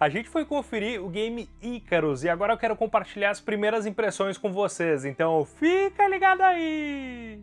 A gente foi conferir o game Icarus e agora eu quero compartilhar as primeiras impressões com vocês, então fica ligado aí!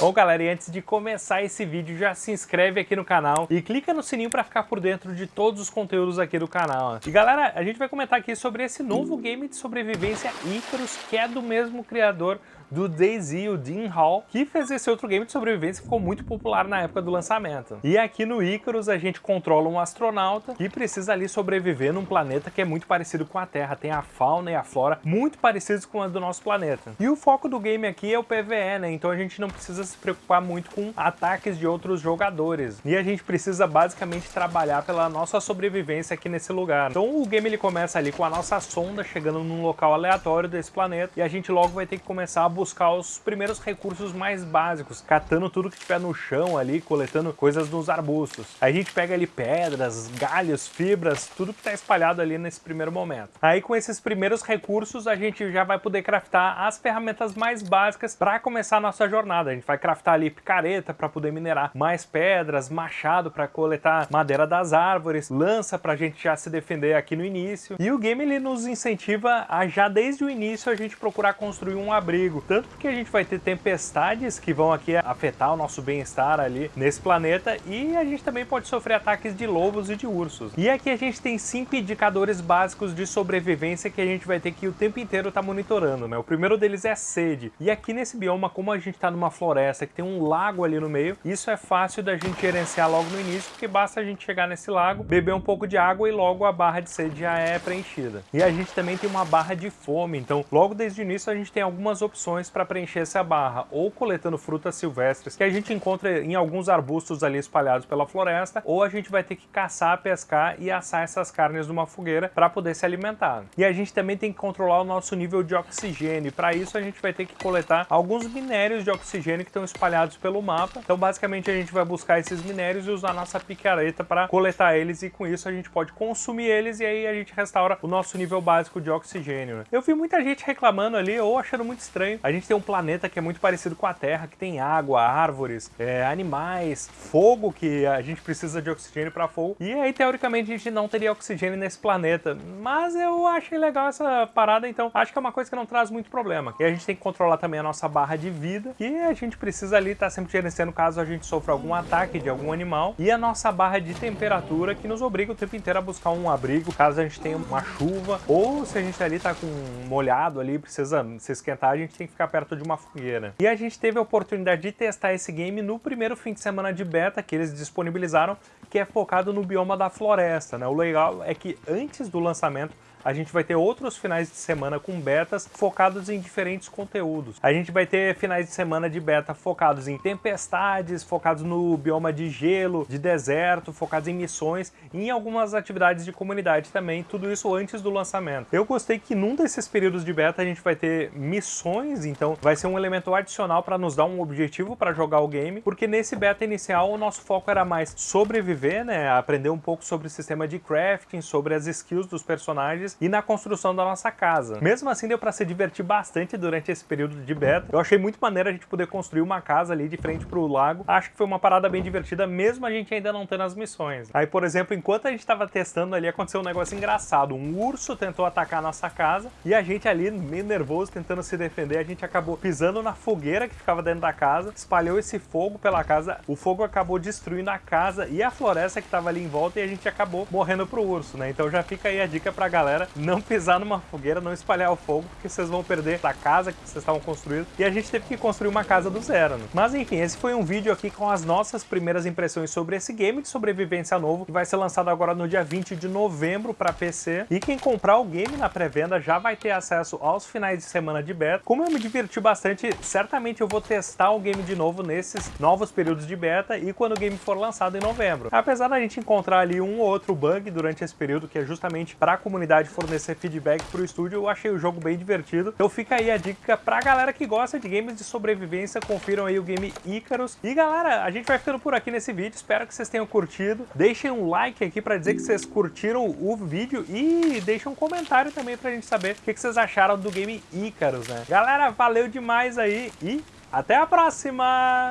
Bom galera, e antes de começar esse vídeo, já se inscreve aqui no canal e clica no sininho para ficar por dentro de todos os conteúdos aqui do canal. E galera, a gente vai comentar aqui sobre esse novo game de sobrevivência Icarus, que é do mesmo criador do DayZ, o Dean Hall, que fez esse outro game de sobrevivência que ficou muito popular na época do lançamento. E aqui no Icarus a gente controla um astronauta que precisa ali sobreviver num planeta que é muito parecido com a Terra, tem a fauna e a flora muito parecidos com a do nosso planeta. E o foco do game aqui é o PvE, né? Então a gente não precisa se preocupar muito com ataques de outros jogadores. E a gente precisa basicamente trabalhar pela nossa sobrevivência aqui nesse lugar. Então o game ele começa ali com a nossa sonda chegando num local aleatório desse planeta e a gente logo vai ter que começar a os primeiros recursos mais básicos, catando tudo que tiver no chão ali, coletando coisas nos arbustos. Aí a gente pega ali pedras, galhos, fibras, tudo que está espalhado ali nesse primeiro momento. Aí com esses primeiros recursos a gente já vai poder craftar as ferramentas mais básicas para começar a nossa jornada. A gente vai craftar ali picareta para poder minerar mais pedras, machado para coletar madeira das árvores, lança para a gente já se defender aqui no início. E o game ele nos incentiva a já desde o início a gente procurar construir um abrigo, tanto porque a gente vai ter tempestades que vão aqui afetar o nosso bem-estar ali nesse planeta e a gente também pode sofrer ataques de lobos e de ursos. E aqui a gente tem cinco indicadores básicos de sobrevivência que a gente vai ter que o tempo inteiro estar tá monitorando, né? O primeiro deles é sede. E aqui nesse bioma, como a gente está numa floresta que tem um lago ali no meio, isso é fácil da gente gerenciar logo no início, porque basta a gente chegar nesse lago, beber um pouco de água e logo a barra de sede já é preenchida. E a gente também tem uma barra de fome, então logo desde o início a gente tem algumas opções para preencher essa barra, ou coletando frutas silvestres que a gente encontra em alguns arbustos ali espalhados pela floresta, ou a gente vai ter que caçar, pescar e assar essas carnes numa fogueira para poder se alimentar. E a gente também tem que controlar o nosso nível de oxigênio, para isso a gente vai ter que coletar alguns minérios de oxigênio que estão espalhados pelo mapa, então basicamente a gente vai buscar esses minérios e usar nossa picareta para coletar eles e com isso a gente pode consumir eles e aí a gente restaura o nosso nível básico de oxigênio. Né? Eu vi muita gente reclamando ali ou achando muito estranho a gente tem um planeta que é muito parecido com a Terra, que tem água, árvores, é, animais, fogo, que a gente precisa de oxigênio para fogo. E aí, teoricamente, a gente não teria oxigênio nesse planeta. Mas eu achei legal essa parada, então acho que é uma coisa que não traz muito problema. E a gente tem que controlar também a nossa barra de vida, que a gente precisa ali estar tá sempre gerenciando caso a gente sofra algum ataque de algum animal. E a nossa barra de temperatura, que nos obriga o tempo inteiro a buscar um abrigo, caso a gente tenha uma chuva, ou se a gente ali tá com molhado ali, precisa se esquentar, a gente tem que ficar perto de uma fogueira. E a gente teve a oportunidade de testar esse game no primeiro fim de semana de beta que eles disponibilizaram, que é focado no bioma da floresta. Né? O legal é que antes do lançamento a gente vai ter outros finais de semana com betas focados em diferentes conteúdos. A gente vai ter finais de semana de beta focados em tempestades, focados no bioma de gelo, de deserto, focados em missões e em algumas atividades de comunidade também, tudo isso antes do lançamento. Eu gostei que num desses períodos de beta a gente vai ter missões, então vai ser um elemento adicional para nos dar um objetivo para jogar o game, porque nesse beta inicial o nosso foco era mais sobreviver, né, aprender um pouco sobre o sistema de crafting, sobre as skills dos personagens e na construção da nossa casa. Mesmo assim, deu para se divertir bastante durante esse período de beta. Eu achei muito maneiro a gente poder construir uma casa ali de frente para o lago. Acho que foi uma parada bem divertida, mesmo a gente ainda não tendo as missões. Aí, por exemplo, enquanto a gente estava testando ali, aconteceu um negócio engraçado. Um urso tentou atacar a nossa casa e a gente ali, meio nervoso, tentando se defender, a gente acabou pisando na fogueira que ficava dentro da casa, espalhou esse fogo pela casa, o fogo acabou destruindo a casa e a floresta que estava ali em volta e a gente acabou morrendo pro urso, né? Então já fica aí a dica pra galera não pisar numa fogueira, não espalhar o fogo, porque vocês vão perder a casa que vocês estavam construindo. E a gente teve que construir uma casa do zero, né? Mas enfim, esse foi um vídeo aqui com as nossas primeiras impressões sobre esse game de sobrevivência novo, que vai ser lançado agora no dia 20 de novembro para PC. E quem comprar o game na pré-venda já vai ter acesso aos finais de semana de beta. Como eu me diverti bastante, certamente eu vou testar o game de novo nesses novos períodos de beta e quando o game for lançado em novembro. Apesar da gente encontrar ali um ou outro bug durante esse período, que é justamente para a comunidade fornecer feedback pro estúdio, eu achei o jogo bem divertido. Então fica aí a dica pra galera que gosta de games de sobrevivência, confiram aí o game Icarus. E galera, a gente vai ficando por aqui nesse vídeo, espero que vocês tenham curtido. Deixem um like aqui pra dizer que vocês curtiram o vídeo e deixem um comentário também pra gente saber o que vocês acharam do game Icarus, né? Galera, valeu demais aí e até a próxima!